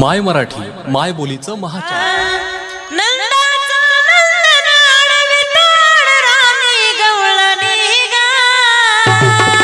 माय मराठी माय बोलीचं महाचार. गवळणी गा.